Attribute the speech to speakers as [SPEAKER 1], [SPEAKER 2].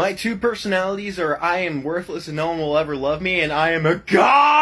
[SPEAKER 1] My two personalities are I am worthless and no one will ever love me, and I am a god!